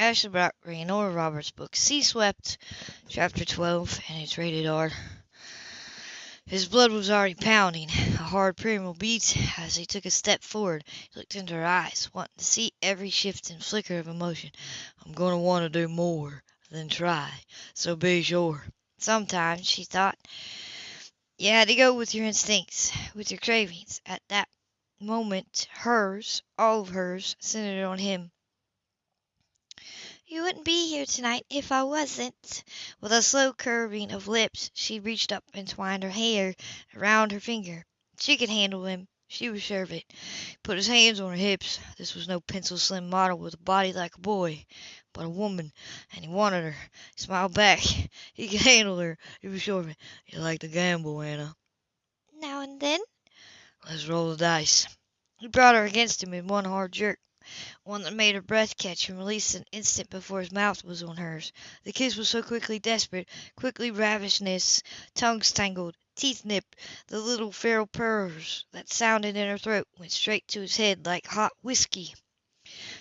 Ashley Brock reading Nora Roberts' book Sea Swept, Chapter 12, and it's rated R. His blood was already pounding, a hard primal beat as he took a step forward. He looked into her eyes, wanting to see every shift and flicker of emotion. I'm going to want to do more than try, so be sure. Sometimes, she thought, you had to go with your instincts, with your cravings. At that moment, hers, all of hers, centered on him. You wouldn't be here tonight if I wasn't. With a slow curving of lips, she reached up and twined her hair around her finger. She could handle him. She was sure of it. He put his hands on her hips. This was no pencil slim model with a body like a boy, but a woman, and he wanted her. He smiled back. He could handle her. He was sure of it. You like to gamble, Anna. Now and then. Let's roll the dice. He brought her against him in one hard jerk one that made her breath catch and release an instant before his mouth was on hers. The kiss was so quickly desperate, quickly ravishness, tongues tangled, teeth nipped, the little feral purrs that sounded in her throat went straight to his head like hot whiskey.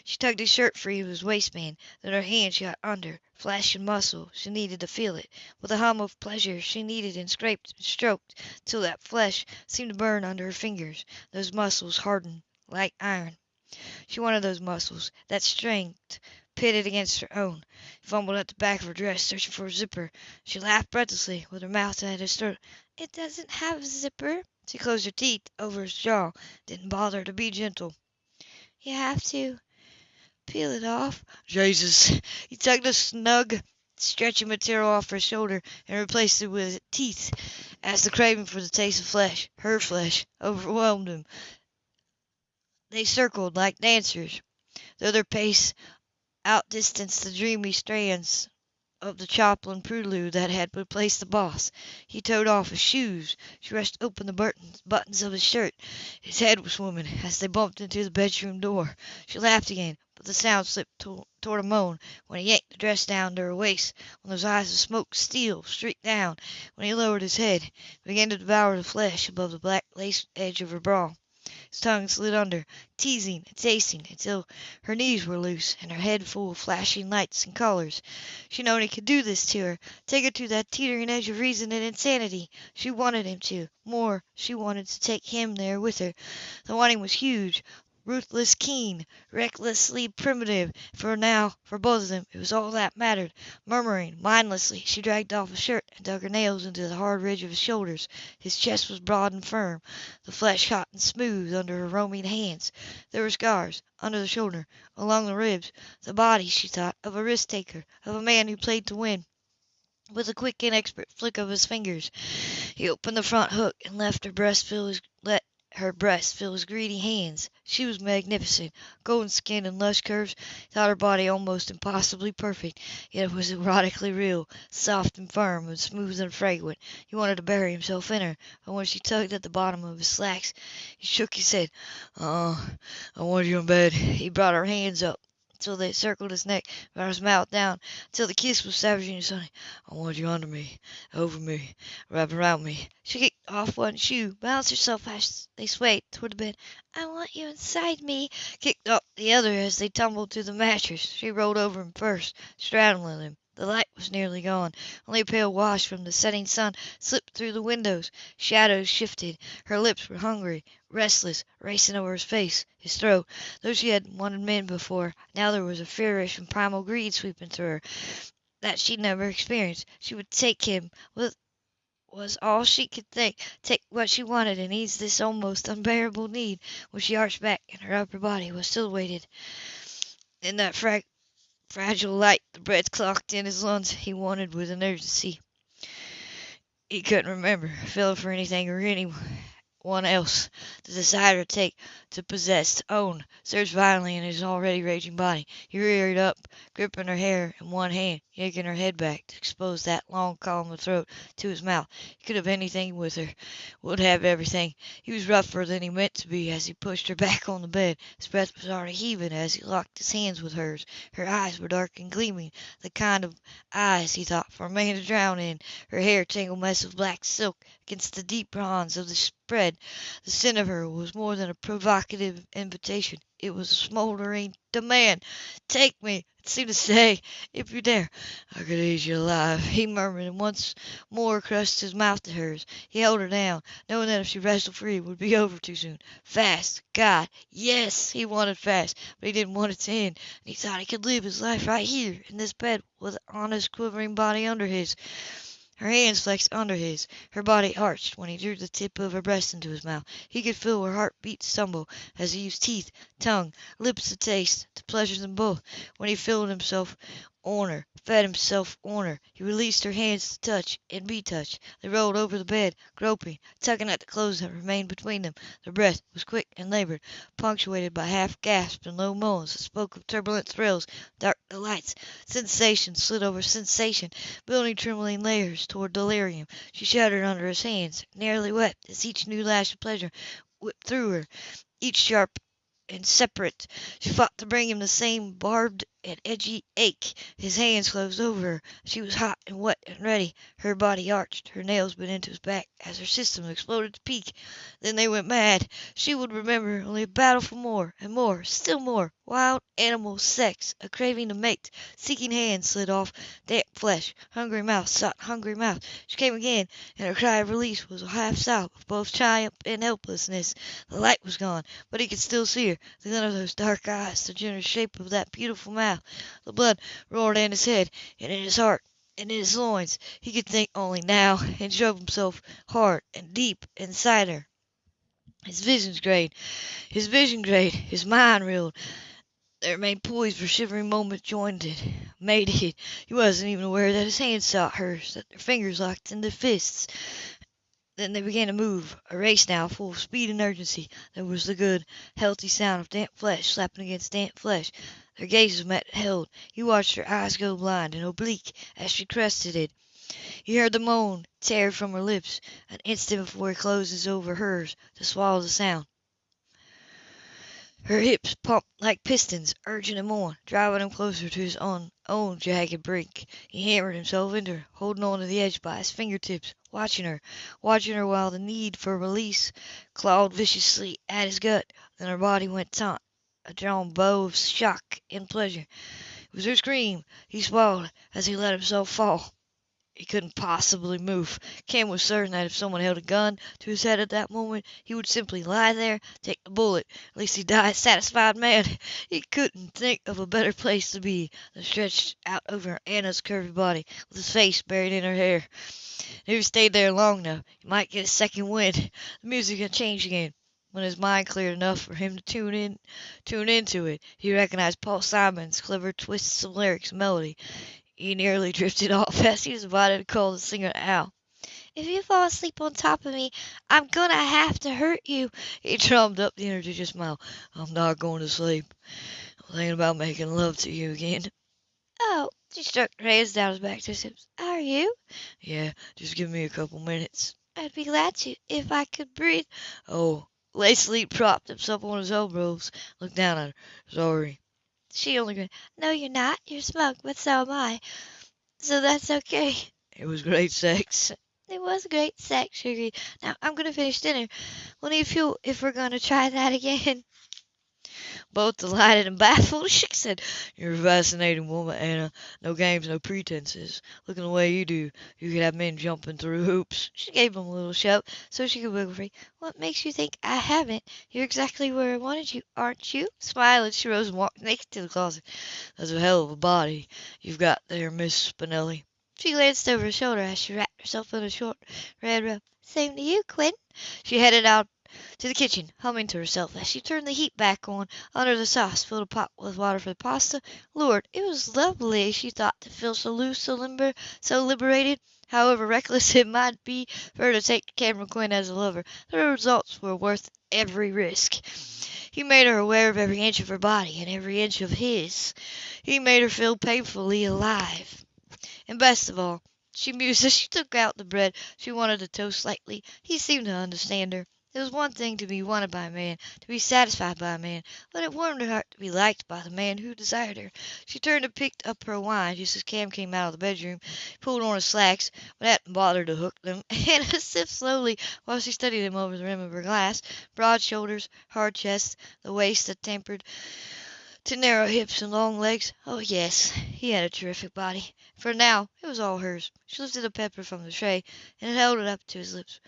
She tugged his shirt free of his waistband, then her hand shot under, flash and muscle, she needed to feel it. With a hum of pleasure she kneaded and scraped and stroked till that flesh seemed to burn under her fingers, those muscles hardened like iron. She wanted those muscles, that strength pitted against her own. He fumbled at the back of her dress, searching for a zipper. She laughed breathlessly, with her mouth at his throat. It doesn't have a zipper. She closed her teeth over his jaw. Didn't bother to be gentle. You have to peel it off. Jesus! He tugged the snug, stretching material off her shoulder and replaced it with teeth as the craving for the taste of flesh, her flesh, overwhelmed him. They circled like dancers, though their pace outdistanced the dreamy strands of the Chopin prelude that had replaced the boss. He towed off his shoes. She wrenched open the buttons, buttons of his shirt. His head was swimming as they bumped into the bedroom door. She laughed again, but the sound slipped to, toward a moan when he yanked the dress down to her waist, when those eyes of smoked steel streaked down, when he lowered his head began to devour the flesh above the black lace edge of her bra. His tongue slid under, teasing and tasting, until her knees were loose and her head full of flashing lights and colors. She known he could do this to her, take her to that teetering edge of reason and insanity. She wanted him to. More, she wanted to take him there with her. The wanting was huge, ruthless, keen, recklessly primitive, for now, for both of them, it was all that mattered. Murmuring, mindlessly, she dragged off his shirt and dug her nails into the hard ridge of his shoulders. His chest was broad and firm, the flesh hot and smooth under her roaming hands. There were scars, under the shoulder, along the ribs, the body, she thought, of a risk taker, of a man who played to win. With a quick and expert flick of his fingers, he opened the front hook and left her breast feel his, let her breast filled his greedy hands. She was magnificent, golden skin and lush curves. Thought her body almost impossibly perfect, yet it was erotically real, soft and firm, and smooth and fragrant. He wanted to bury himself in her, and when she tugged at the bottom of his slacks, he shook his head. "Uh, I want you in bed." He brought her hands up till they circled his neck, brought his mouth down, till the kiss was savage and sunny. I want you under me, over me, wrap around me. She kicked off one shoe, balanced herself as they swayed toward the bed. I want you inside me. Kicked up the other as they tumbled to the mattress. She rolled over him first, straddling him. The light was nearly gone. Only a pale wash from the setting sun slipped through the windows. Shadows shifted. Her lips were hungry, restless, racing over his face, his throat. Though she had wanted men before, now there was a feverish and primal greed sweeping through her that she'd never experienced. She would take him with was all she could think, take what she wanted and ease this almost unbearable need. When she arched back and her upper body was still weighted in that frag fragile light, the breath clocked in his lungs. He wanted with an urgency he couldn't remember, feel for anything or anyone else. The desire to take, to possess, to own, surged violently in his already raging body. He reared up, gripping her hair in one hand, yanking her head back to expose that long column of throat to his mouth. He could have anything with her, would have everything. He was rougher than he meant to be as he pushed her back on the bed. His breath was already heaving as he locked his hands with hers. Her eyes were dark and gleaming, the kind of eyes, he thought, for a man to drown in. Her hair tangled mess of black silk against the deep bronze of the spread. The scent of her was more than a provocative provocative invitation. It was a smoldering demand. Take me, it seemed to say, if you dare. I could eat you alive, he murmured, and once more crushed his mouth to hers. He held her down, knowing that if she wrestled free it would be over too soon. Fast, God, yes, he wanted fast, but he didn't want it to end, and he thought he could live his life right here in this bed with an honest, quivering body under his. Her hands flexed under his. Her body arched when he drew the tip of her breast into his mouth. He could feel her heart beat stumble as he used teeth, tongue, lips to taste, to pleasure them both. When he filled himself on her, fed himself on her, he released her hands to touch and be touched. They rolled over the bed, groping, tugging at the clothes that remained between them. Their breath was quick and labored, punctuated by half gasps and low moans that spoke of turbulent thrills, dark delights. Sensation slid over sensation, building trembling layers toward delirium. She shuddered under his hands, nearly wept as each new lash of pleasure whipped through her, each sharp and separate. She fought to bring him the same barbed and edgy ache. His hands closed over her. She was hot and wet and ready. Her body arched, her nails bit into his back as her system exploded to peak. Then they went mad. She would remember only a battle for more and more, still more. Wild animal sex, a craving to mate. Seeking hands slid off damp flesh. Hungry mouth sought hungry mouth. She came again, and her cry of release was a half sob of both triumph and helplessness. The light was gone, but he could still see her. The glint of those dark eyes, the generous shape of that beautiful mouth. The blood roared in his head and in his heart and in his loins. He could think only now, and drove himself hard and deep inside her. His visions grayed, his vision grayed, his mind reeled. They remained poised for shivering moments jointed, mated. He wasn't even aware that his hands sought hers, that their fingers locked into fists. Then they began to move, a race now, full of speed and urgency. There was the good, healthy sound of damp flesh slapping against damp flesh. Their gazes met held. He watched her eyes go blind and oblique as she crested it. He heard the moan tear from her lips an instant before he closed over hers to swallow the sound. Her hips pumped like pistons, urging him on, driving him closer to his own, own jagged brink. He hammered himself into her, holding on to the edge by his fingertips, watching her, watching her while the need for release clawed viciously at his gut. Then her body went taut, a drawn bow of shock and pleasure. It was her scream. He swallowed as he let himself fall. He couldn't possibly move. Cam was certain that if someone held a gun to his head at that moment, he would simply lie there, take the bullet. At least he'd die a satisfied man. He couldn't think of a better place to be than stretched out over Anna's curvy body, with his face buried in her hair. If he stayed there long enough, he might get a second wind. The music had changed again. When his mind cleared enough for him to tune in, tune into it, he recognized Paul Simon's clever twists of lyrics and melody. He nearly drifted off as he was about to call the singer Al. If you fall asleep on top of me, I'm gonna have to hurt you. He drummed up the energy to smile. I'm not going to sleep. I'm thinking about making love to you again. Oh, She struck her hands down his back to his hips. are you? Yeah, just give me a couple minutes. I'd be glad to if I could breathe. Oh, Leslie propped himself on his elbows, looked down at her. Sorry. She only grinned. No, you're not. You're smug, but so am I. So that's okay. It was great sex. It was great sex, she agreed. Now I'm gonna finish dinner. We'll need fuel if we're gonna try that again. Both delighted and baffled, she said, You're a fascinating woman, Anna. No games, no pretenses. Looking the way you do, you could have men jumping through hoops. She gave him a little shove so she could wiggle free. What makes you think I haven't? You're exactly where I wanted you, aren't you? Smiling, she rose and walked naked to the closet. That's a hell of a body you've got there, Miss Spinelli. She glanced over her shoulder as she wrapped herself in a short red robe. Same to you, Quinn. She headed out to the kitchen, humming to herself as she turned the heat back on under the sauce, filled a pot with water for the pasta. Lord, it was lovely, she thought, to feel so loose, so limber, so liberated. However reckless it might be for her to take Cameron Quinn as a lover, the results were worth every risk. He made her aware of every inch of her body and every inch of his. He made her feel painfully alive. And best of all, she mused as she took out the bread she wanted to toast slightly. He seemed to understand her. It was one thing to be wanted by a man, to be satisfied by a man, but it warmed her heart to be liked by the man who desired her. She turned and picked up her wine just as Cam came out of the bedroom. Pulled on his slacks, but hadn't bothered to hook them, and sipped slowly while she studied him over the rim of her glass. Broad shoulders, hard chest, the waist that tapered to narrow hips and long legs. Oh, yes, he had a terrific body. For now it was all hers. She lifted a pepper from the tray and held it up to his lips.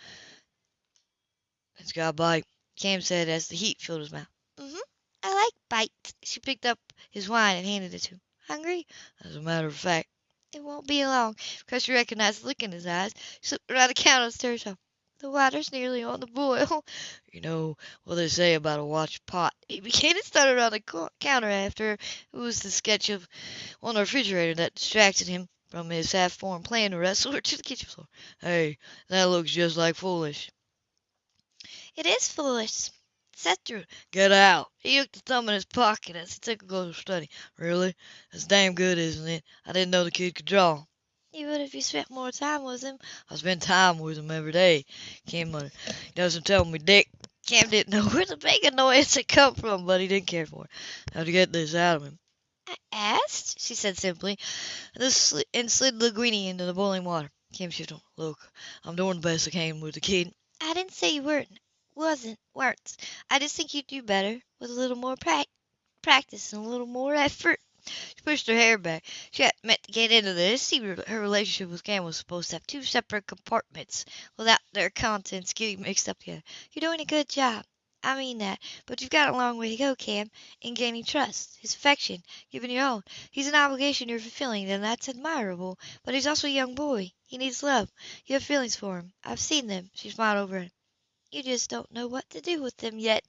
"It's got a bite," Cam said as the heat filled his mouth. Mm-hmm. I like bites. She picked up his wine and handed it to him. Hungry? As a matter of fact. It won't be long. Because she recognized the look in his eyes, she slipped around the counter and stirred herself. The water's nearly on the boil. You know what they say about a watched pot. He began to stutter around the counter after it was the sketch of on the refrigerator that distracted him from his half-formed plan to wrestle her to the kitchen floor. Hey, that looks just like Foolish. It is Foolish. Set through. Get out. He hooked the thumb in his pocket as he took a closer study. Really? That's damn good, isn't it? I didn't know the kid could draw. You would if you spent more time with him. I spend time with him every day. Cam muttered. He doesn't tell me dick. Cam didn't know where the big annoyance had come from, but he didn't care for it. How to get this out of him? I asked, she said simply, and slid Linguini into the boiling water. Cam shifted. Look, I'm doing the best I can with the kid. I didn't say you weren't wasn't, weren't. I just think you'd do better with a little more pra- practice and a little more effort. She pushed her hair back. She hadn't meant to get into this. Her relationship with Cam was supposed to have two separate compartments without their contents getting mixed up together. You're doing a good job. I mean that. But you've got a long way to go, Cam, in gaining trust, his affection, giving your own. He's an obligation you're fulfilling, and that's admirable. But he's also a young boy. He needs love. You have feelings for him. I've seen them. She smiled over him. You just don't know what to do with them yet.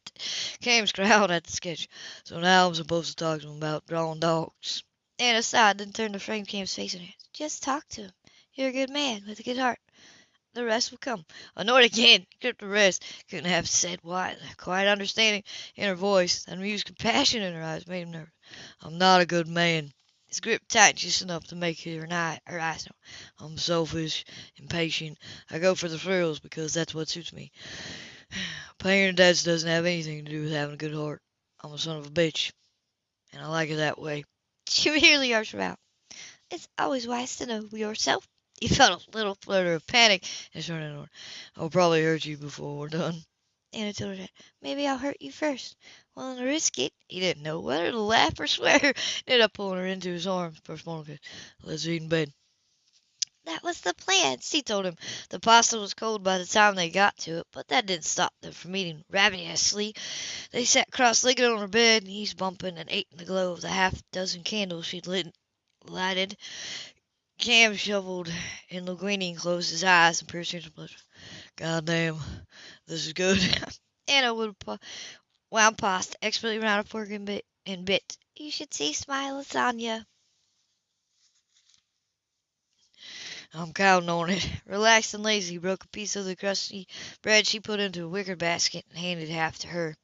Cam scowled at the sketch. So now I'm supposed to talk to him about drawing dogs. Anna sighed, then turned to frame Cam's face in her hands. Just talk to him. You're a good man with a good heart. The rest will come. Annoyed again, gripped the wrist. Couldn't have said why. The quiet understanding in her voice, and amused compassion in her eyes, made him nervous. I'm not a good man. His grip tightened just enough to make her, eye, her eyes know. I'm selfish, impatient. I go for the thrills because that's what suits me. Paying your debts doesn't have anything to do with having a good heart. I'm a son of a bitch, and I like it that way. She merely arched her out. It's always wise to know yourself. He felt a little flutter of panic and turned on. I'll probably hurt you before we're done. Anna told her, that. maybe I'll hurt you first. Willing to risk it. He didn't know whether to laugh or swear. Ended up pulling her into his arms a small. Let's eat in bed. That was the plan, she told him. The pasta was cold by the time they got to it, but that didn't stop them from eating ravenously. They sat cross-legged on her bed, knees bumping, and ate in the glow of the half dozen candles she'd lit, lighted. Cam shoveled and Linguini closed his eyes and pierced into pleasure. God damn, this is good. Anna would wound pasta expertly around a fork and bit. And bit. You should see my lasagna. I'm counting on it. Relaxed and lazy, broke a piece of the crusty bread she put into a wicker basket and handed half to her.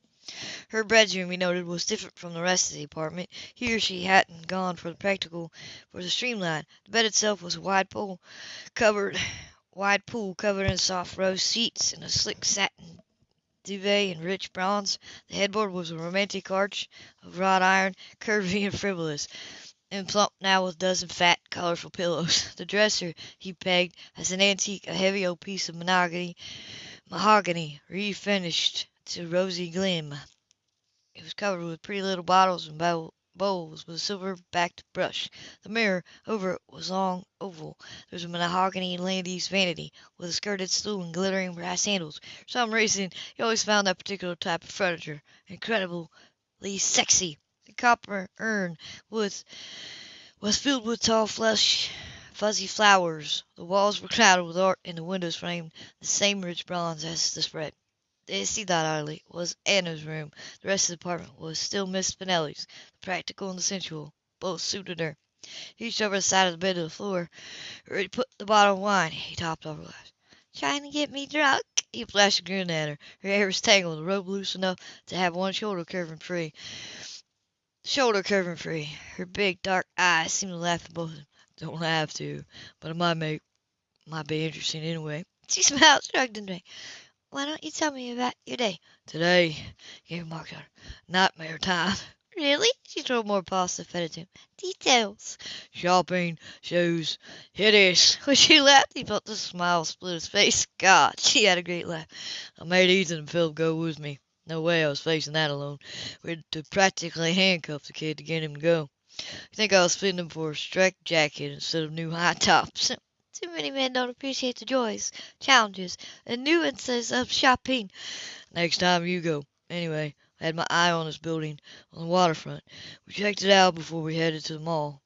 Her bedroom, he noted, was different from the rest of the apartment. Here she hadn't gone for the practical, for the streamline. The bed itself was a wide pool covered, wide pool covered in soft rose seats and a slick satin duvet in rich bronze. The headboard was a romantic arch of wrought iron, curvy and frivolous, and plump now with a dozen fat, colorful pillows. The dresser he pegged as an antique, a heavy old piece of mahogany, mahogany refinished to rosy gleam. It was covered with pretty little bottles and bowls with a silver-backed brush. The mirror over it was long oval. There was a mahogany Landis vanity with a skirted stool and glittering brass handles. For some reason, he always found that particular type of furniture incredibly sexy. The copper urn with, was filled with tall, flush, fuzzy flowers. The walls were crowded with art and the windows framed the same rich bronze as the spread. This, he thought idly, was Anna's room. The rest of the apartment was still Miss Spinelli's. The practical and the sensual both suited her. He reached over the side of the bed to the floor, where he put the bottle of wine. He topped off her glass. Trying to get me drunk? He flashed a grin at her. Her hair was tangled, the robe loose enough to have one shoulder curving free. Shoulder curving free. Her big, dark eyes seemed to laugh at both of them. Don't have to, but it might make, might be interesting anyway. She smiled, shrugged, and drank. Why don't you tell me about your day? Today, gave Mark a nightmare time. Really? She threw more pasta fed it to him. Details. Shopping, shoes, hideous. When she laughed, he felt the smile split his face. God, she had a great laugh. I made Ethan and Philip go with me. No way I was facing that alone. We had to practically handcuff the kid to get him to go. I think I was fitting him for a striped jacket instead of new high tops. Too many men don't appreciate the joys, challenges, and nuances of shopping. Next time you go. Anyway, I had my eye on this building on the waterfront. We checked it out before we headed to the mall.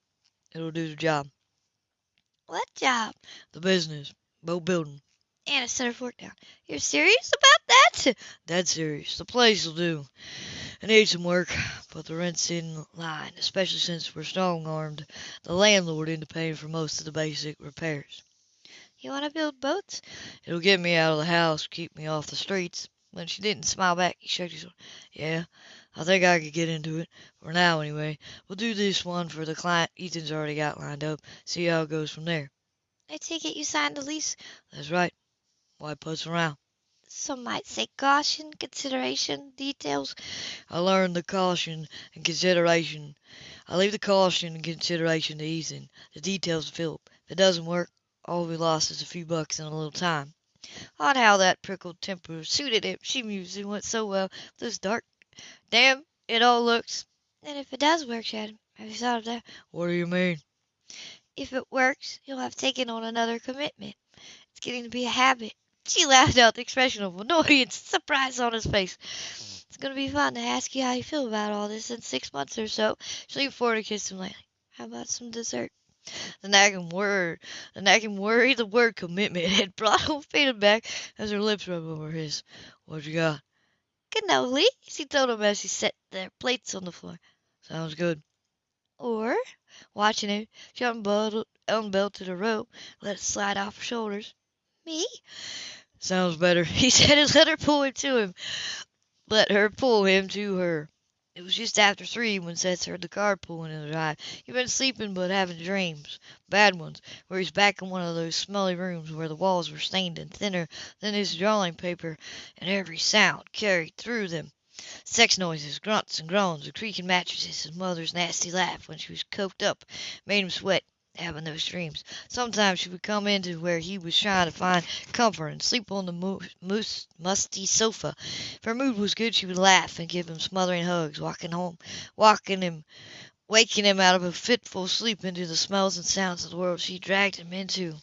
It'll do the job. What job? The business. Boat building. Anna set her fork down. You're serious about that? Dead serious. The place will do. I need some work, but the rent's in line, especially since we're strong armed. The landlord into paying for most of the basic repairs. You want to build boats? It'll get me out of the house, keep me off the streets. When she didn't smile back, he shrugged his shoulders. Yeah, I think I could get into it. For now, anyway. We'll do this one for the client Ethan's already got lined up. See how it goes from there. I take it you signed the lease. That's right. Why putz around? Some might say caution, consideration, details. I learned the caution and consideration. I leave the caution and consideration to Ethan. The details to Philip. If it doesn't work, all we lost is a few bucks and a little time. Odd how that prickled temper suited him. She mused it went so well with this dark. Damn, it all looks. And if it does work, Chad, have you thought of that? What do you mean? If it works, you'll have taken on another commitment. It's getting to be a habit. She laughed out the expression of annoyance and surprise on his face. It's going to be fun to ask you how you feel about all this in six months or so. She leaned forward and kissed him lightly. How about some dessert? The nagging word, the nagging worry, the word commitment had brought him faded back as her lips rubbed over his. What you got? Cannoli, she told him as she set their plates on the floor. Sounds good. Or, watching him, she unbelted, unbelted a rope, let it slide off her shoulders. Me? Sounds better. He said and let her pull him to him. Let her pull him to her. It was just after three when Seth heard the car pulling in the drive. He'd been sleeping but having dreams, bad ones, where he's back in one of those smelly rooms where the walls were stained and thinner than his drawing paper, and every sound carried through them. Sex noises, grunts and groans, the creaking mattresses, his mother's nasty laugh when she was coked up, made him sweat having those dreams. Sometimes she would come into where he was trying to find comfort and sleep on the moose, musty sofa. If her mood was good, she would laugh and give him smothering hugs, walking home, walking him, waking him out of a fitful sleep into the smells and sounds of the world she dragged him into.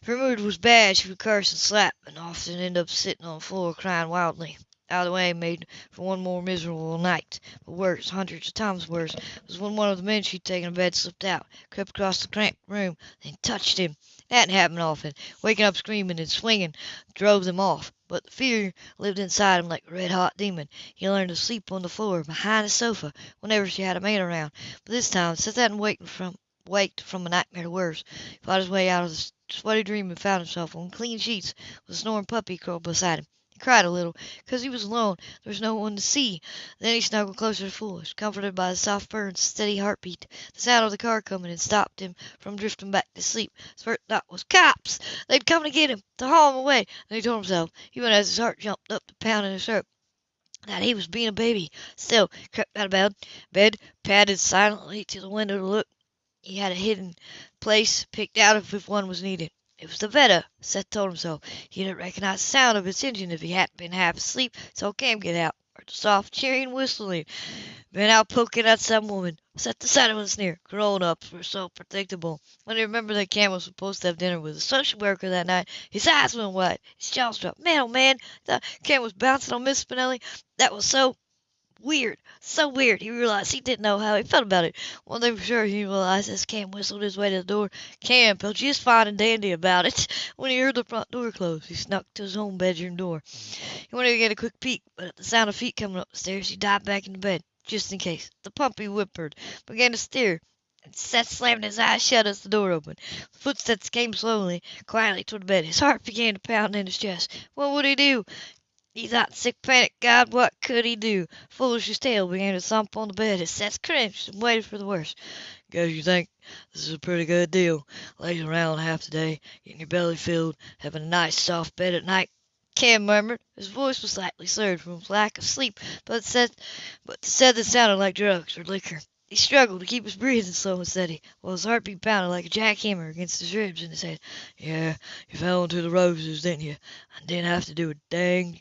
If her mood was bad, she would curse and slap, and often end up sitting on the floor crying wildly out of the way made for one more miserable night. But worse, hundreds of times worse, was when one of the men she'd taken to bed slipped out, crept across the cramped room, and touched him. That happened often. Waking up screaming and swinging drove them off, but the fear lived inside him like a red-hot demon. He learned to sleep on the floor behind the sofa whenever she had a man around. But this time, Seth hadn't waked from waked from a nightmare to worse. He fought his way out of the sweaty dream and found himself on clean sheets with a snoring puppy curled beside him cried a little, because he was alone. There was no one to see. Then he snuggled closer to Foolish, comforted by the soft purr and steady heartbeat. The sound of the car coming had stopped him from drifting back to sleep. His first thought was, cops! They'd come to get him, to haul him away. And he told himself, even as his heart jumped up to pound in his throat, that he was being a baby. Still, he crept out of bed, bed, padded silently to the window to look. He had a hidden place picked out if one was needed. It was the 'Vette, Seth told himself. He didn't recognize the sound of its engine if he hadn't been half asleep, so Cam get out, or the soft cheering whistling. Been out poking at some woman. Decided with a sneer. Grown-ups were so predictable. When he remembered that Cam was supposed to have dinner with a social worker that night, his eyes went wide. His jaws dropped. Man, oh man, the Cam was bouncing on Miss Spinelli. That was so weird. So weird. He realized he didn't know how he felt about it. One thing for sure, he realized as Cam whistled his way to the door, Cam felt just fine and dandy about it. When he heard the front door close, he snuck to his own bedroom door. He wanted to get a quick peek, but at the sound of feet coming up the stairs, he dived back into bed, just in case. The puppy whimpered, began to stir, and Seth slammed his eyes shut as the door opened. Footsteps came slowly, quietly toward the bed. His heart began to pound in his chest. What would he do? He thought in sick panic, God, what could he do? Foolish's tail began to thump on the bed as Seth cringed and waited for the worst. Guess you think this is a pretty good deal, lazing around half the day, getting your belly filled, having a nice soft bed at night." Cam murmured. His voice was slightly slurred from lack of sleep, but said, but said that sounded like drugs or liquor. He struggled to keep his breathing slow and steady, while his heartbeat pounded like a jackhammer against his ribs and he said, "Yeah, you fell into the roses, didn't you? I didn't have to do a dang,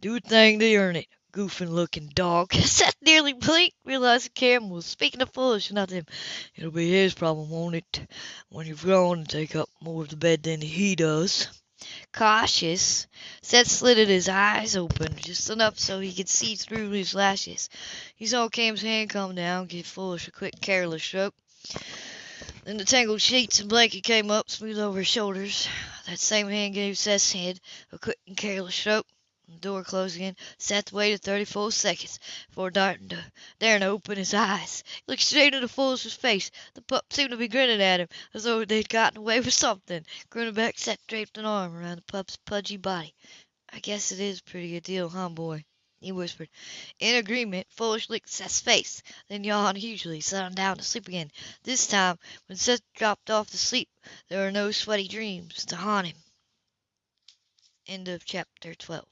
do a thing to earn it. Goofing looking dog." Seth nearly blinked, realizing Cam was speaking of Foolish, not him. "It'll be his problem, won't it, when you've grown and take up more of the bed than he does?" Cautious, Seth slitted his eyes open just enough so he could see through his lashes. He saw Cam's hand come down, give Foolish a quick, careless stroke. Then the tangled sheets and blanket came up, smooth over his shoulders. That same hand gave Seth's head a quick and careless stroke. The door closed again. Seth waited 34 seconds before darting to, daring to open his eyes. He looked straight into Foolish's face. The pup seemed to be grinning at him, as though they'd gotten away with something. Grinning back, Seth draped an arm around the pup's pudgy body. "I guess it is a pretty good deal, huh, boy?" he whispered. In agreement, Foolish licked Seth's face, then yawned hugely, settling down to sleep again. This time, when Seth dropped off to sleep, there were no sweaty dreams to haunt him. End of chapter 12.